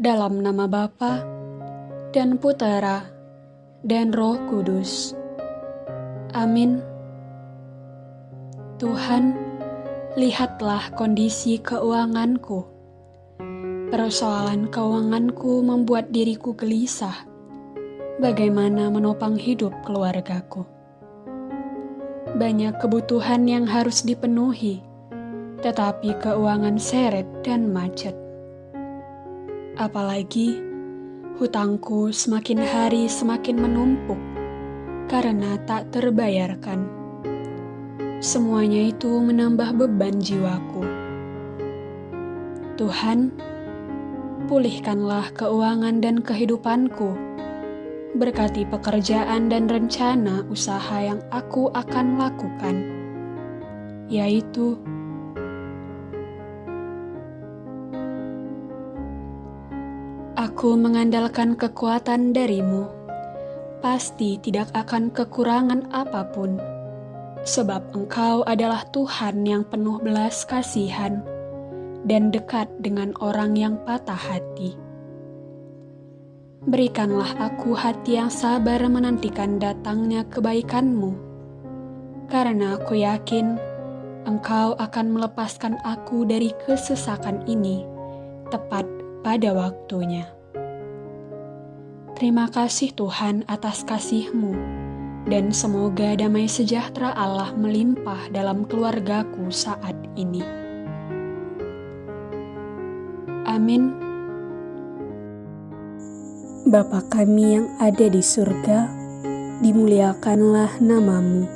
Dalam nama Bapa dan Putera dan Roh Kudus. Amin. Tuhan, lihatlah kondisi keuanganku. Persoalan keuanganku membuat diriku gelisah. Bagaimana menopang hidup keluargaku? Banyak kebutuhan yang harus dipenuhi, tetapi keuangan seret dan macet. Apalagi hutangku semakin hari semakin menumpuk karena tak terbayarkan. Semuanya itu menambah beban jiwaku. Tuhan, pulihkanlah keuangan dan kehidupanku. Berkati pekerjaan dan rencana usaha yang aku akan lakukan, yaitu Aku mengandalkan kekuatan darimu, pasti tidak akan kekurangan apa pun, sebab engkau adalah Tuhan yang penuh belas kasihan dan dekat dengan orang yang patah hati. Berikanlah aku hati yang sabar menantikan datangnya kebaikanmu, karena aku yakin engkau akan melepaskan aku dari kesesakan ini tepat pada waktunya. Terima kasih Tuhan atas kasih-Mu, dan semoga damai sejahtera Allah melimpah dalam keluargaku saat ini. Amin. Bapa kami yang ada di surga, dimuliakanlah namamu.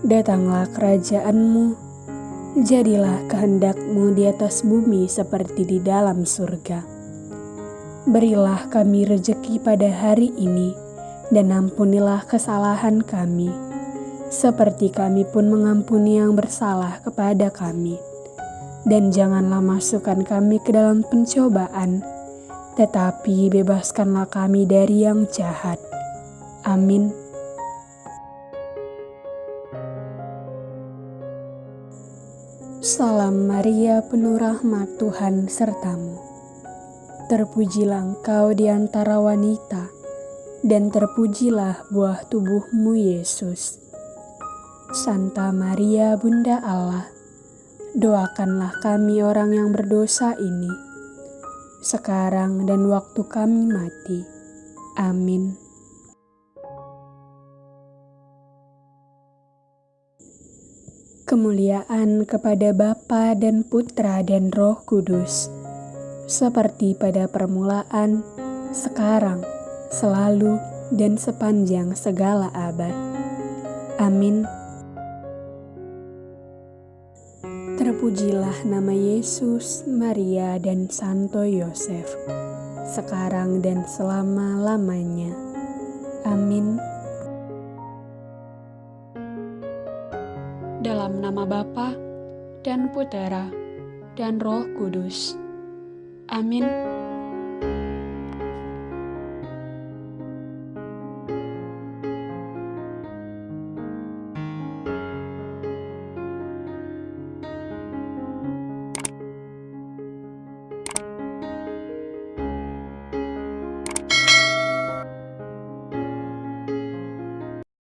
Datanglah kerajaanmu, Jadilah kehendakmu di atas bumi seperti di dalam surga. Berilah kami rejeki pada hari ini, dan ampunilah kesalahan kami, seperti kami pun mengampuni yang bersalah kepada kami. Dan janganlah masukkan kami ke dalam pencobaan, tetapi bebaskanlah kami dari yang jahat. Amin. Salam Maria penuh rahmat Tuhan sertamu. Terpujilah engkau di antara wanita, dan terpujilah buah tubuhmu Yesus. Santa Maria Bunda Allah, doakanlah kami orang yang berdosa ini, sekarang dan waktu kami mati. Amin. Kemuliaan kepada Bapa dan Putra dan Roh Kudus, seperti pada permulaan, sekarang, selalu, dan sepanjang segala abad. Amin. Terpujilah nama Yesus, Maria, dan Santo Yosef, sekarang dan selama-lamanya. Amin. dalam nama Bapa dan Putera dan Roh Kudus. Amin.